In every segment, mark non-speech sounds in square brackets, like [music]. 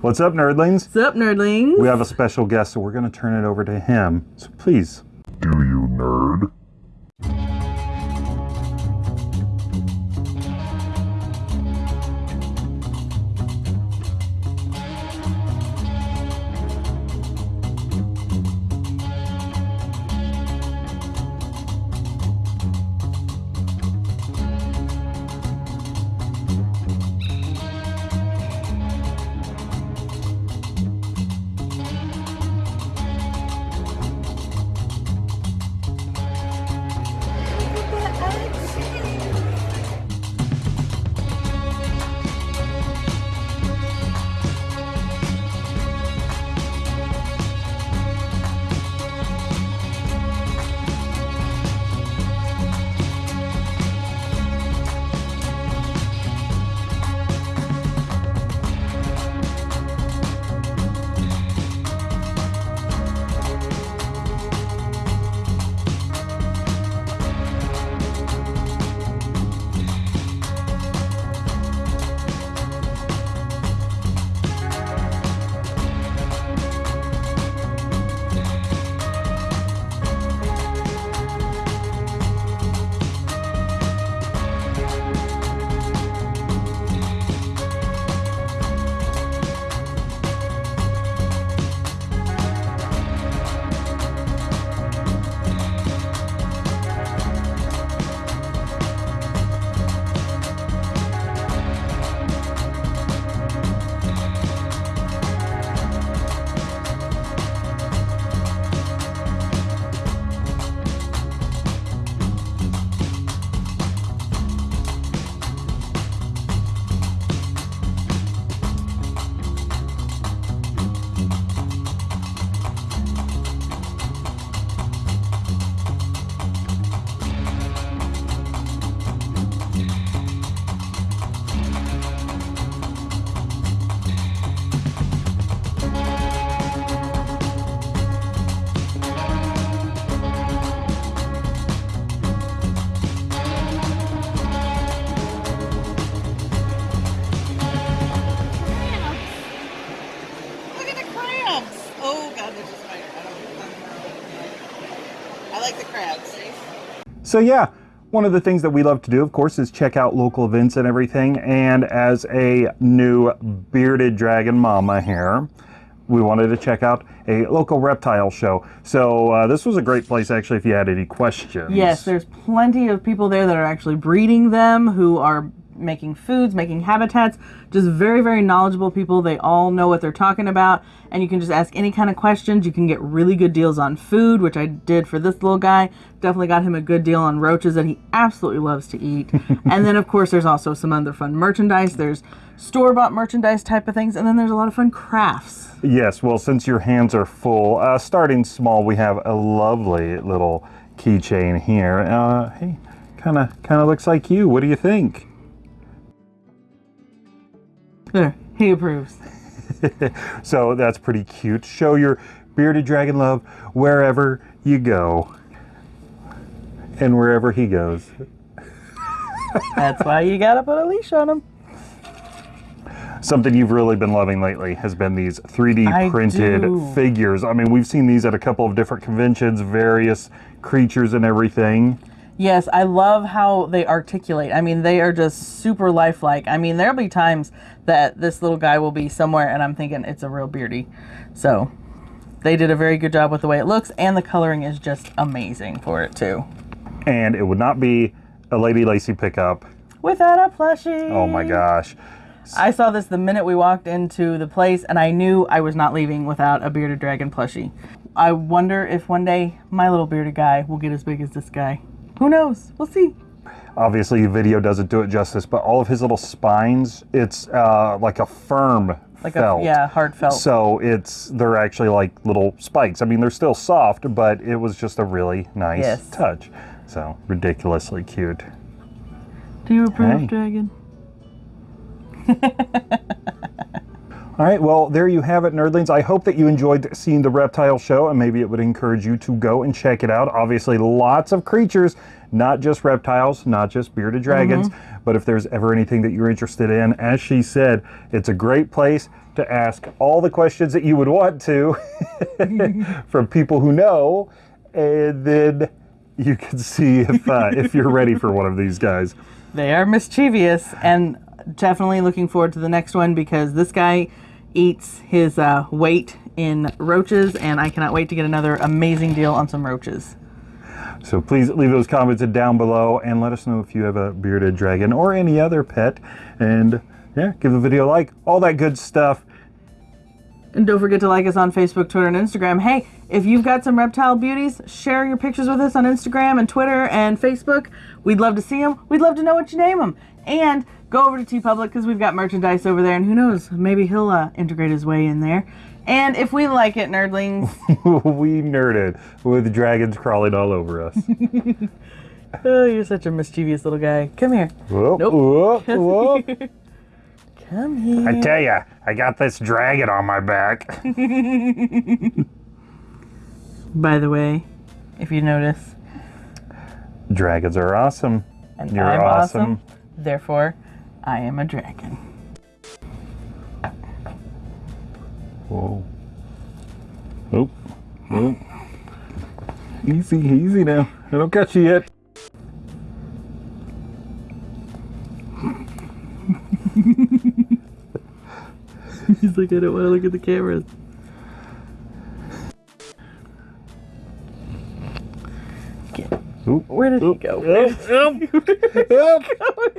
What's up, nerdlings? What's up, nerdlings? We have a special guest, so we're going to turn it over to him. So please. Do you nerd? So, yeah, one of the things that we love to do, of course, is check out local events and everything. And as a new bearded dragon mama here, we wanted to check out a local reptile show. So, uh, this was a great place, actually, if you had any questions. Yes, there's plenty of people there that are actually breeding them, who are making foods, making habitats. Just very, very knowledgeable people. They all know what they're talking about, and you can just ask any kind of questions. You can get really good deals on food, which I did for this little guy. Definitely got him a good deal on roaches that he absolutely loves to eat. [laughs] and then, of course, there's also some other fun merchandise. There's store bought merchandise type of things, and then there's a lot of fun crafts. Yes, well, since your hands are full, uh, starting small, we have a lovely little keychain here. Uh, hey, kind of kind of looks like you. What do you think? There, he approves. [laughs] So that's pretty cute. Show your bearded dragon love wherever you go. And wherever he goes. [laughs] That's why you gotta put a leash on him. Something you've really been loving lately has been these 3D I printed do. figures. I mean, we've seen these at a couple of different conventions, various creatures and everything. Yes, I love how they articulate. I mean, they are just super lifelike. I mean, there'll be times that this little guy will be somewhere and I'm thinking it's a real beardy. So, they did a very good job with the way it looks and the coloring is just amazing for it too. And it would not be a Lady Lacy pickup. Without a plushie. Oh my gosh. I saw this the minute we walked into the place and I knew I was not leaving without a bearded dragon plushie. I wonder if one day my little bearded guy will get as big as this guy. Who knows? We'll see. Obviously, the video doesn't do it justice, but all of his little spines, it's uh, like a firm Like felt. a yeah, hard felt. So it's they're actually like little spikes. I mean, they're still soft, but it was just a really nice Yes. touch. So ridiculously cute. Do you approve, Hey. dragon? [laughs] All right, well, there you have it, nerdlings. I hope that you enjoyed seeing the reptile show, and maybe it would encourage you to go and check it out. Obviously, lots of creatures, not just reptiles, not just bearded dragons, but if there's ever anything that you're interested in, as she said, it's a great place to ask all the questions that you would want to [laughs] from people who know, and then you can see if uh, if you're ready for one of these guys. They are mischievous and definitely looking forward to the next one because this guy eats his uh, weight in roaches and I cannot wait to get another amazing deal on some roaches. So please leave those comments down below and let us know if you have a bearded dragon or any other pet. And yeah, give the video a like, all that good stuff. And don't forget to like us on Facebook, Twitter, and Instagram. Hey, if you've got some reptile beauties, share your pictures with us on Instagram and Twitter and Facebook. We'd love to see them. We'd love to know what you name them. And go over to TeePublic because we've got merchandise over there, and who knows, maybe he'll uh, integrate his way in there. And if we like it, nerdlings, [laughs] we nerded with dragons crawling all over us. [laughs] oh, you're such a mischievous little guy. Come here. Whoop, Nope. whoop, whoop. Come here. I tell ya, I got this dragon on my back. [laughs] By the way, if you notice, Dragons are awesome. and You're awesome. awesome. Therefore, I am a dragon. Whoa. Oop. Oop. Easy, easy now. I don't catch you yet. [laughs] He's like, I don't want to look at the cameras. Oop. Where did he go? Oop. [laughs] Oop. Oop.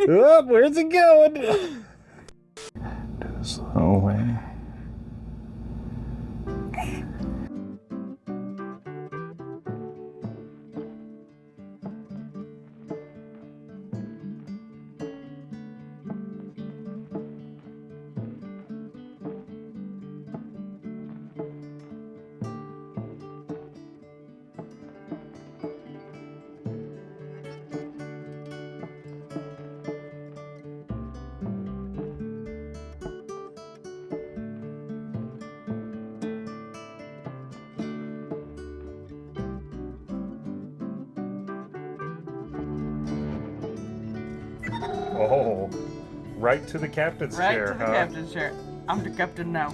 Oop. Where's it going? Slow way. Oh, right to the captain's Right chair, to the huh? captain's chair. I'm the captain now.